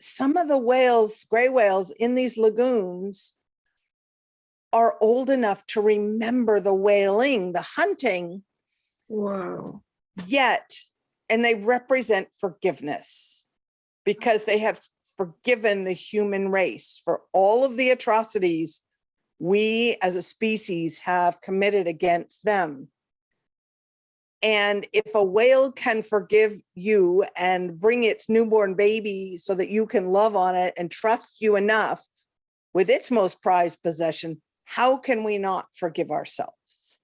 some of the whales, gray whales in these lagoons are old enough to remember the whaling, the hunting, Wow. yet, and they represent forgiveness because they have forgiven the human race for all of the atrocities we as a species have committed against them. And if a whale can forgive you and bring its newborn baby so that you can love on it and trust you enough with its most prized possession, how can we not forgive ourselves?